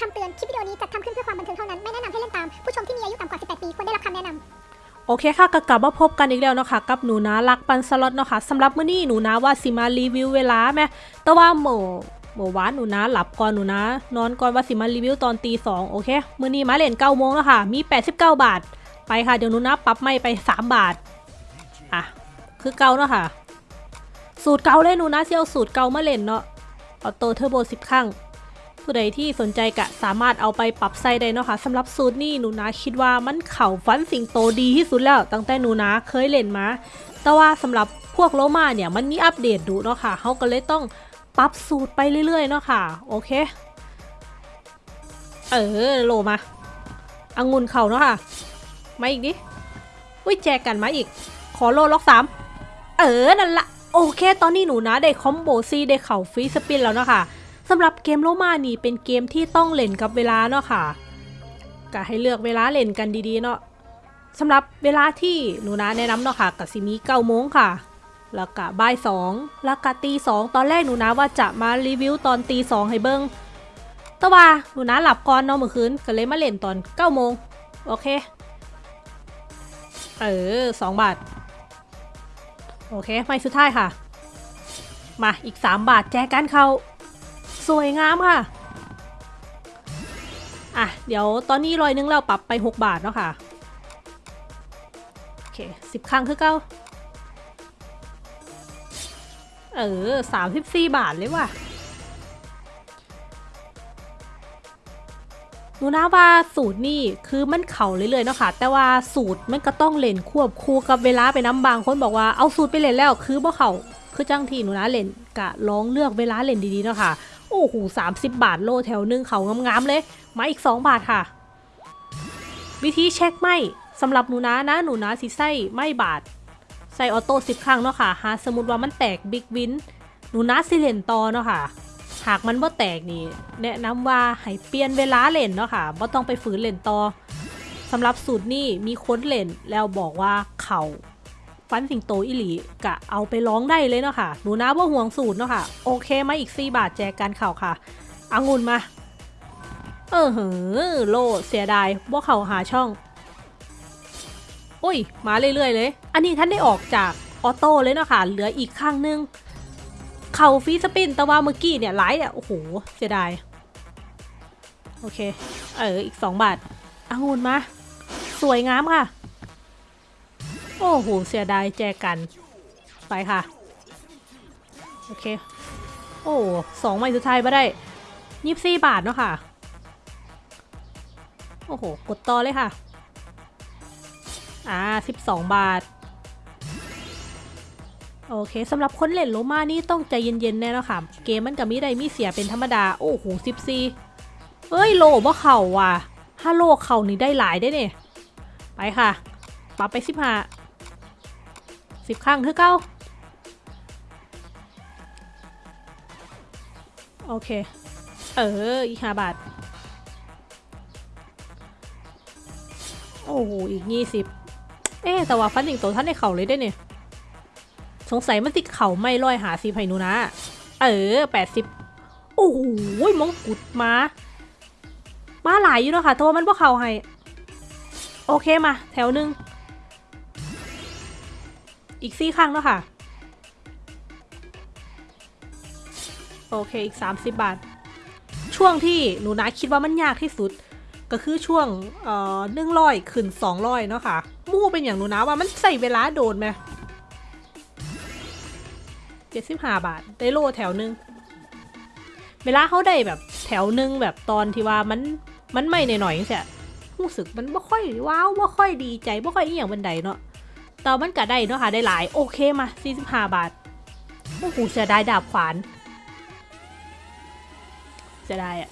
คำเตือน คลิปวิดีโอนี้จัดทำขึ้นเพื่อความบันเทิงเท่านั้น ไม่แนะนำให้เล่นตาม ผู้ชมที่มีอายุต่ำกว่า 18 ปี ควรได้รับคำแนะนำ โอเคค่ะก็กลับมาพบกันอีกแล้วเนาะค่ะ กับหนูนารักปันสล็อตเนาะค่ะสำหรับมื้อนี้หนูนาว่าสิมารีวิวเวลาแม่แต่ว่าหมู่หมู่วานหนูนาหลับก่อนหนูนานอนก่อนว่าสิมารีวิวตอนตีสองโอเค มื้อนี้มาเล่นเก้าโมงแล้วค่ะ มี 89 บาท ไปค่ะ เดี๋ยวหนูนาปรับไม่ไป 3 บาท อะ คือเก่าเนาะค่ะ สูตรเก่าเลยหนูนาเซียวสูตรเก่ามาเล่นเนาะ auto turbo 10ครั้ง ผู้ใดที่สนใจกะสามารถเอาไปปรับใช้ได้เนาะค่ะสำหรับสูตรนี้หนูนาคิดว่ามันเข่าฟันสิงโตดีที่สุดแล้วตั้งแต่หนูนาเคยเล่นมา แต่ว่าสำหรับพวกโลมาเนี่ยมันมีอัปเดตดูเนาะค่ะเขาก็เลยต้องปรับสูตรไปเรื่อยๆเนาะค่ะโอเค เออโลมาองุ่นเข่าเนาะค่ะมาอีกดิอุ้ยแจกกันมาอีก ขอโลล็อกสามเออนั่นละโอเค ตอนนี้หนูนาได้ combo สี่ได้เข่า free spin แล้วเนาะค่ะ สำหรับเกมโลมานี่เป็นเกมที่ต้องเล่นกับเวลาเนาะค่ะก็ให้เลือกเวลาเล่นกันดีๆเนาะสำหรับเวลาที่หนูนาแนะนำเนาะค่ะกับซิมีเก้าโมงค่ะ แล้วก็บ่ายสองแล้วก็ตีสองตอนแรกหนูนาว่าจะมารีวิวตอนตีสองให้เบิ้งแต่ว่าหนูนาหลับก่อนเนาะเมื่อคืนก็เลยมาเล่นตอนเก้าโมงโอเค เออสองบาท โอเค ไม่สุดท้ายค่ะ มาอีก3บาทแจกกันเขา สวยงามค่ะ อะ เดี๋ยวตอนนี้ร้อยนึงเราปรับไป 6 บาทเนาะค่ะ โอเค10ครั้งคือเก้าเออ34บาทเลยว่ะหนูนะว่าสูตรนี่คือมันเข่าเรื่อยๆเนาะค่ะ แต่ว่าสูตรมันก็ต้องเล่นควบคู่กับเวลาไปน้ำบางคนบอกว่าเอาสูตรไปเล่นแล้ว คือบ่เข่าคือจังทีหนูนะเล่นกะลองเลือกเวลาเล่นดีๆเนาะค่ะ โอ้โหสามสิบบาทโลแถวหนึงเขางามๆเลย มาอีก2บาทค่ะ วิธีเช็คไหมสำหรับหนูนะนะหนูนะสิใส่ไม่บาท ใส่ออโต้สิบครั้งเนาะค่ะหาสมมติว่ามันแตกบิ๊กวินหนูนะสิเล่นต่อเนาะค่ะหากมันบ่แตกนี่แนะนำว่าให้เปลี่ยนเวลาเล่นเนาะค่ะบ่ต้องไปฝืนเล่นต่อสำหรับสูตรนี้มีคนเล่นแล้วบอกว่าเขา ฟันสิงโตอิหลีกะเอาไปร้องได้เลยเนาะค่ะหนูนะว่าห่วงสูตรเนาะค่ะ โอเคมาอีก 4 บาทแจกกันเข่าค่ะอางุ่นมา เออเหอโลเสียดายว่าเขาหาช่องอุ้ย มาเรื่อย ๆ เลย อันนี้ท่านได้ออกจากออโต้เลยเนาะค่ะ เหลืออีกข้างนึง เข่าฟีสปินแต่ว่าเมื่อกี้เนี่ยไลท์อะโอ้โหเสียดายโอเค เอออีก 2 บาทอางุ่นมา สวยงามค่ะ โอ้โห เสียดายแจกัน ไปค่ะ โอเค โอ้สองใบสุดท้ายมาได้ยี่สิบสี่บาทเนาะค่ะ โอ้โห กดต่อเลยค่ะ อ่าสิบสองบาท โอเคสำหรับคนเล่นโลมานี่ต้องใจเย็นๆแน่นะค่ะเกมมันกับมีได้มีเสียเป็นธรรมดา โอ้โหสิบสี่เอ้ยโลว่าเข่าว่ะถ้าโลเข่านี่ได้หลายได้เนี่ยไปค่ะปรับไปสิบห้า สิบครั้งคือเก้าโอเค เออ อีกห้าบาท โอ้โห อีกยี่สิบเอ๊แต่ว่าฟันสิงโตท่านในเข่าเลยได้เนี่ย สงสัยมันติดเข่าไม่ร้อยหาสิไพนูนะ เออแปดสิบโอ้โหมงกุฎมามาหลายอยู่เนาะค่ะต่ว่ามันพวกเข่าให้ โอเคมา แถวหนึ่ง อีกสี่ครั้งเนาะค่ะ โอเคอีก 30 บาท ช่วงที่หนูนะคิดว่ามันยากที่สุด ก็คือช่วงเอ่อหนึ่งร้อยขึ้นสองร้อยเนาะค่ะ มู่เป็นอย่างหนูนะว่ามันใส่เวลาโดนไหมเจ็ดสิบห้าบาท ได้โลแถวหนึ่งเวลาเขาได้แบบแถวหนึ่งแบบตอนที่ว่ามันมันไม่หน่อยๆเสียรู้สึกมันไม่ค่อยว้าวไม่ค่อยดีใจไม่ค่อยอีหยังบันไดเนาะ แต่มันก็ได้เนาะค่ะได้หลายโอเคมาสี่สิบห้าบาทโอ้โหเสียดายดาบขวานจะได้อะ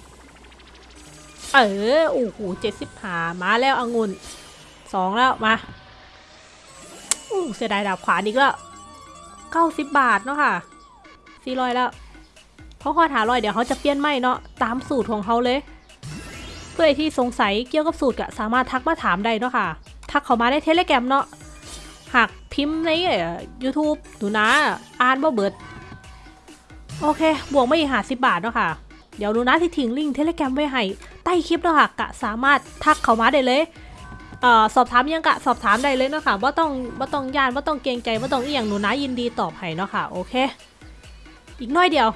เออโอ้โหเจ็ดสิบหามาแล้วองุ่นสองแล้วมาโอ้เสียดายดาบขวานอีกแล้วเก้าสิบบาทเนาะค่ะสี่ร้อยแล้วเขาขอถาร้อยเดี๋ยวเขาจะเปลี่ยนไม่เนาะตามสูตรของเขาเลย เพื่อที่สงสัยเกี่ยวกับสูตรก็สามารถทักมาถามได้เนาะค่ะ ทักเขามาได้เทเลแกรมเนาะ หากพิมพ์ในยูทูบดูนะอ่านบ่เบิด โอเค บวกไม่อีกหาสิบบาทเนาะค่ะ เดี๋ยวหนูนะที่ทิ้งลิงก์เทเลแกรมไว้ให้ใต้คลิปเนาะค่ะกะสามารถทักเข้ามาได้เลยออสอบถามยังกะสอบถามได้เลยเนาะค่ะว่าต้องว่าต้องยานว่าต้องเกรงใจว่าต้องเอียงหนูนะยินดีตอบให้เนาะค่ะ โอเค อีกน้อยเดียว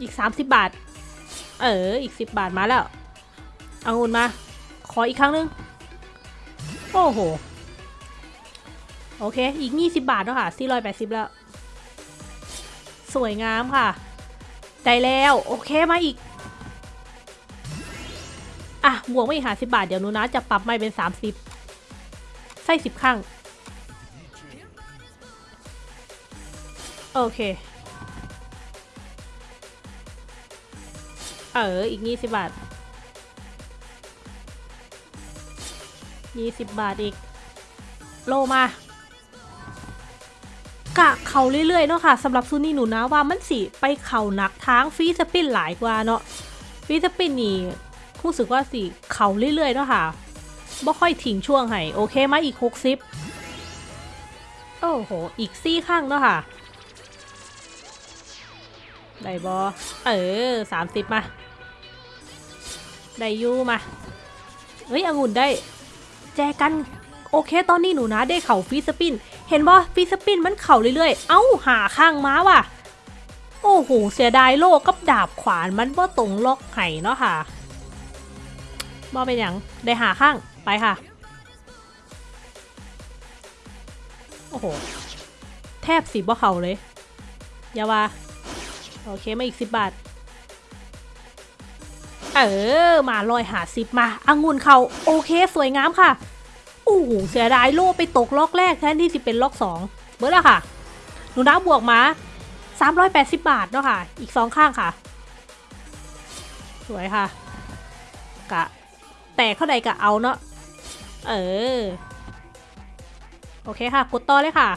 อีก 30 บาท เอออีก 10 บาทมาแล้ว เอางุนมา ขออีกครั้งหนึง โอ้โห โอเค อีก 20 บาทเนาะค่ะ480 แล้ว สวยงามค่ะ ได้แล้ว โอเค มาอีก อะ บวกมาอีกหาสิบาท เดี๋ยวนูนะจะปรับไม่เป็น 30 ใส่สิบครั้งโอเค เออ อีก 20 บาท 20 บาทอีก โลมา กะเขาเรื่อยๆเนาะค่ะสำหรับซูนี่หนูนะว่ามันสิไปเข่าหนักทางฟีสปินหลายกว่าเนาะฟีสปินนี่รู้สึกว่าสิเข่าเรื่อยๆเนาะค่ะบ่ค่อยทิ้งช่วงให้โอเคมาอีก 60 โอ้โห อีกซี่ข้างเนาะค่ะ ได้บอเออ 30 มา ได้ยูมา เฮ้ยองุ่นได้ แจกัน โอเค ตอนนี้หนูนะได้เข่าฟีสปิน เห็นบ่ฟีสปินมันเข่าเรื่อยๆ เอ้าหาข้างม้าว่ะ โอ้โห เสียดายโลกกับดาบขวานมันบ่ตรงล็อกไห้เนาะค่ะบ่เป็นอย่างได้หาข้างไปค่ะ โอ้โห แทบสีบ่เข่าเลย อย่าว่า โอเคมาอีกสิบบาท เออ มาลอยหาสิบมาองุ่นเขาโอเค สวยงามค่ะ โอ้โหเสียดายโล่ไปตกล็อกแรกแทนที่จะเป็นล็อกสองเบอร์ละค่ะ หนูน้าบวกมา 380 บาทเนาะค่ะ อีกสองข้างค่ะ สวยค่ะ กะ แต่เข้าใดกะเอาเนาะ เออ โอเคค่ะ กดต่อเลยค่ะ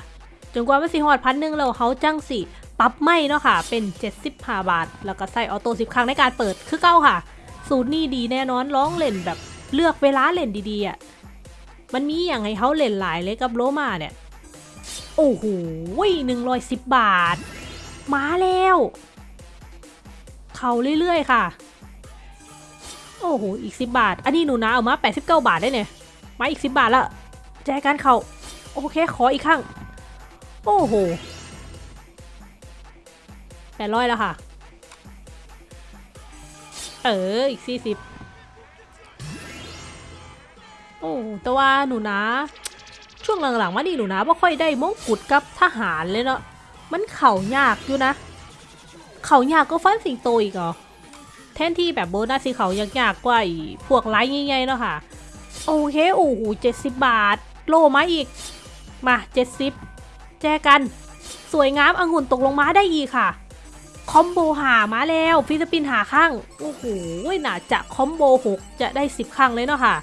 จนกว่ามันสิหอดพันหนึ่งแล้วเขาจังสิปรับไม่เนาะค่ะ เป็น 75 บาท แล้วก็ใส่ออโต้10 ครั้งในการเปิด คือเก้าค่ะ สูตรนี้ดีแน่นอน ร้องเล่นแบบเลือกเวลาเล่นดีๆอะ มันมีอย่างให้เขาเล่นหลายเลยกับโลมาเนี่ย โอ้โหหนึ่งร้อยสิบบาท มาแล้ว เขาเรื่อยๆค่ะ โอ้โห อีกสิบบาท อันนี้หนูนะเอามาแปดสิบเก้าบาทได้เนี่ย มาอีกสิบบาทละแจกันเขาโอเค ขออีกครั้งโอ้โหแปดร้อยแล้วค่ะ เออ อีกสี่สิบ อ้แต่ว่าหนูนะ ช่วงหลังๆมานี่หนูนะไม่ค่อยได้มงกุฎกับทหารเลยเนาะมันเข่ายากอยู่นะ เข่ายากก็ฟันสิงโตอีกเหรอแทนที่แบบโบนัสสีเขายากๆกว่าอีพวกไลท์ใหญ่ๆเนาะค่ะ โอเคโอ้โหเจ็ดสิบบาท โลมาอีก มาเจ็ดสิบแจกัน สวยงามองุ่นตกลงมาได้อีกค่ะ คอมโบหามาแล้วฟิลิปปินหาข้าง โอ้โห น่าจะคอมโบหกจะได้สิบครั้งเลยเนาะค่ะ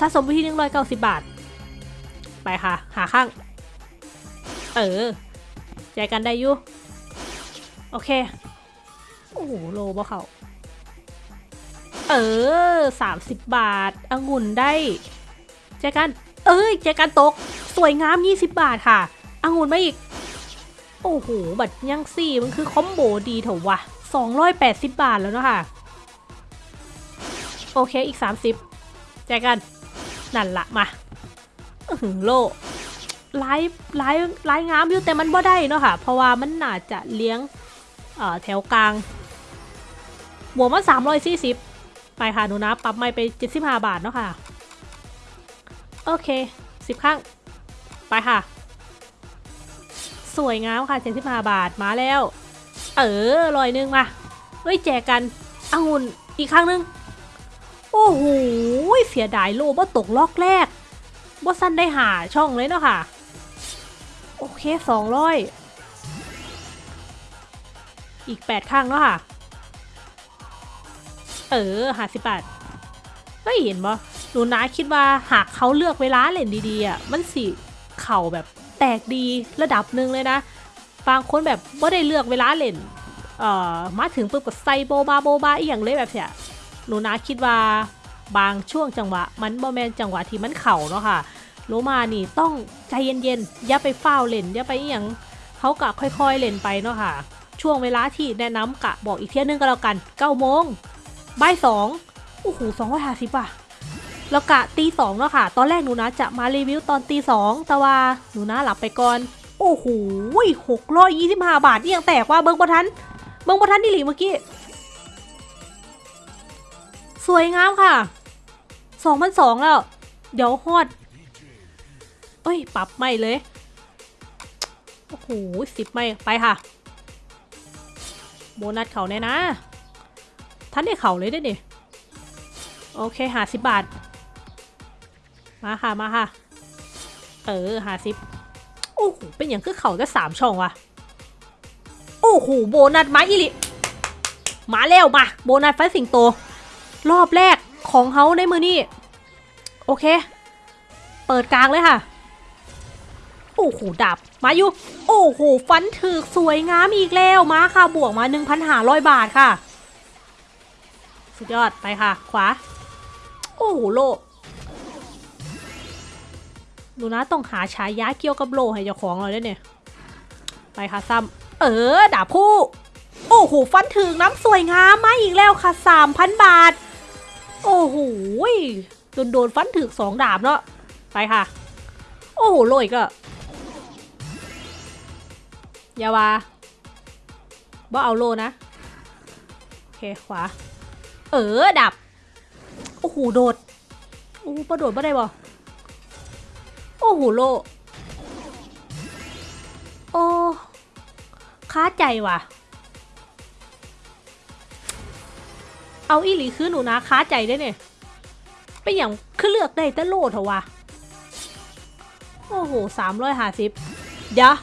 สะสมไปที่หนึ่งร้อยเก้าสิบบาท ไปค่ะ หาข้าง เออแจกันได้อยู่ โอเค โอ้โห โลบ่เขาเออสามสิบบาทองุ่นได้แจกัน เอ้ยแจกันตก สวยงามยี่สิบบาทค่ะองุ่นมาอีก โอ้โห บัตรยังสี่มันคือคอมโบดีเถอะวะสองร้อยแปดสิบบาทแล้วเนาะค่ะ โอเค อีกสามสิบแจกัน นั่นละมาหือโลไล่ไล่ไล่งามอยู่แต่มันบ่ได้เนาะค่ะ เพราะว่ามันน่าจะเลี้ยงเอ่อแถวกลางบวกมาสามร้อยสี่สิบไปค่ะหนูนะปรับไม่ไปเจ็ดสิบห้าบาทเนาะค่ะ โอเคสิบครั้งไปค่ะ สวยงามค่ะเจ็ดสิบห้าบาทมาแล้ว เออลอยหนึงมาเฮ้ยแจกกันองุ่นอีกครั้งหนึง โอ้โหเสียดายโลว่าตกล็อกแรกว่าสั้นได้หาช่องเลยเนาะค่ะ โอเคสองร้อยอีกแปดข้างเนาะค่ะ เออหาสิบบาทเฮ้ยเห็นบ่หนูนาคิดว่าหากเขาเลือกเวลาเล่นดีๆอะมันสิเข่าแบบแตกดีระดับหนึ่งเลยนะบางคนแบบว่าได้เลือกเวลาเล่นเอ่อมาถึงปุ๊บก็ใส่โบบาโบบาอีอย่างเลยแบบเนี้ย หนูนาคิดว่าบางช่วงจังหวะ มันบ่แมนจังหวะที่มันเข่าเนาะค่ะโลมานี่ต้องใจเย็นๆอย่าไปฟ้าเล่นอย่าไปอย่างเขากะค่อยๆเล่นไปเนาะค่ะ ช่วงเวลาที่แนะนำกะบอกอีกเที่ยนึงก็แล้วกัน9โมงบ่ายสองโอ้โหสองร้อยห้าสิบอะแล้วกะตีสองเนาะค่ะ ตอนแรกหนูนะจะมารีวิวตอนตีสองแต่ว่าหนูนะหลับไปก่อน โอ้โหหกร้อยยี่สิบห้าบาทนี่ยังแตกว่าเบิ้งบทัน เบิ้งบทันนี่หลีเมื่อกี้ สวยงามค่ะสองพันสองแล้ว เดี๋ยวฮอดเอ้ย ปรับไม่เลย โอ้โหสิบไม่ไปค่ะ โบนัสเขาเนี่ยนะ ท่านได้เขาเลยได้เนี่ยโอเคหาสิบบาท มาค่ะ มาค่ะ เออหาสิบโอ้โห เป็นอย่างคือเขาได้สามช่องว่ะ โอ้โห โบนัสมาอีหลิ มาแล้วมา โบนัสไฟสิงโต รอบแรกของเขาในมือนี่โอเค เปิดกลางเลยค่ะ โอ้โหดับมาอยู่ โอ้โหฟันถึกสวยงามอีกแล้วมาค่ะบวกมา1,500 บาทค่ะ สุดยอดไปค่ะ ขวา โอ้โหโลดูนะต้องหาฉายาเกี่ยวกับโลให้เจ้าของเราด้วยเนี่ย ไปค่ะซ้ำเออดาบผู้โอ้โหฟันถึงน้ำสวยงามมาอีกแล้วค่ะ 3,000 บาท โอ้โหโดนโดนฟันถึกสองดาบเนาะไปค่ะ โอ้โหโลอีกอะอยาวาบ่เอาโลนะ โอเค ขวา เออ ดับ โอ้โห โดด โอ้โหประโดดบ่ได้บ่โอ้โห โล โอ้ค้าใจว่ะ เอาอีหลีคือหนูนะค้าใจได้เนี่ยเป็นอย่างคือเลือกได้แต่โลดเถอะวะโอ้โหสามร้อยห้าสิบเดี๋ยว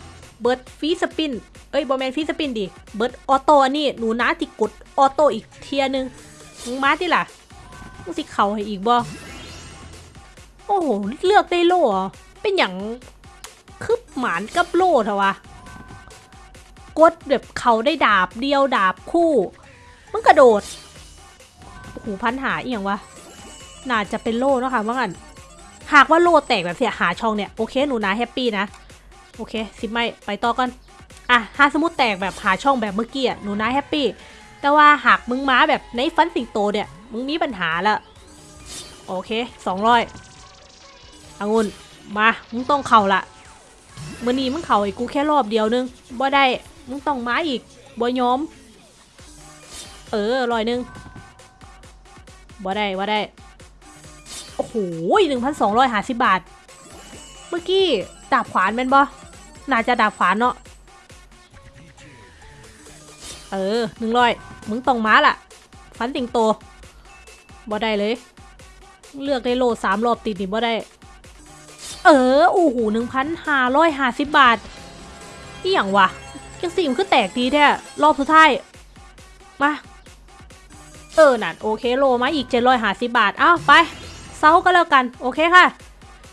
เบิร์ดฟีสปิน เอ้ยบอแมนฟีสปินดิ เบิร์ดออโต้อันนี้หนูนะติกดออโต้อีกเทียนึงมึงมาที่ล่ะมึงสิเข่าให้อีกบ่โอ้โห เลือกได้โล่เหรอเป็นอย่างคือหมานกับโล่เถอะวะ กดแบบเขาได้ดาบเดียวดาบคู่มันกระโดด หพันหาเอีย่างวะ น่าจะเป็นโล่เนอะค่ะว่างั้นหากว่าโล่แตกแบบเสียหาช่องเนี่ย โอเคหนูนะแฮปปี้นะ โอเคสิบไม่ไปต่อกันอะถ้าสมมติแตกแบบหาช่องแบบเมื่อกี้อะหนูนะแฮปปี้แต่ว่าหากมึงม้าแบบในฟันสิงโตเนี่ย มึงมีปัญหาละโอเคสองร้อยองุ่นมามึงต้องเข่าละเมื่อนี้มึงเข่าไอ้กูแค่รอบเดียวนึงบ่ได้มึงต้องม้าอีกบ่ยอม เออร้อยหนึง บ่ได้บ่ได้ โอ้โหหนึ่งพันสองร้อยห้าสิบบาท เมื่อกี้ดาบขวานเป็นบ่น่าจะดาบขวานเนาะ เออหนึ่งร้อยมึงต้องม้าล่ะ ฟันติงโตบ่ได้เลย เลือกได้โลสามรอบติดนี่บ่ได้ เออโอ้โหหนึ่งพันห้าร้อยห้าสิบบาทนี่อย่างวะยังสี่มคือแตกดีแท้รอบสุดท้าย มา เออนั่นโอเคโลมาอีก 750 บาท อ้าว ไปเซาก็แล้วกัน โอเคค่ะ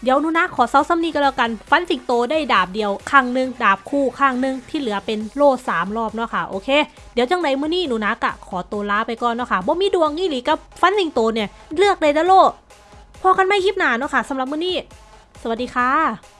เดี๋ยวนูนะขอเซาซ้ำนี้ก็แล้วกัน ฟันสิงโตได้ดาบเดียวข้างหนึง ดาบคู่ข้างหนึง ที่เหลือเป็นโล่สามรอบเนาะค่ะ โอเค เดี๋ยวจังไรมื้อนี้หนูนะกะขอตัวลาไปก่อนเนาะค่ะบ่มีดวงนี่หรือกับฟันสิงโตเนี่ย เลือกเลยนะโลพอกันไม่คลิปหนาเนาะค่ะสำหรับมื้อนี้ สวัสดีค่ะ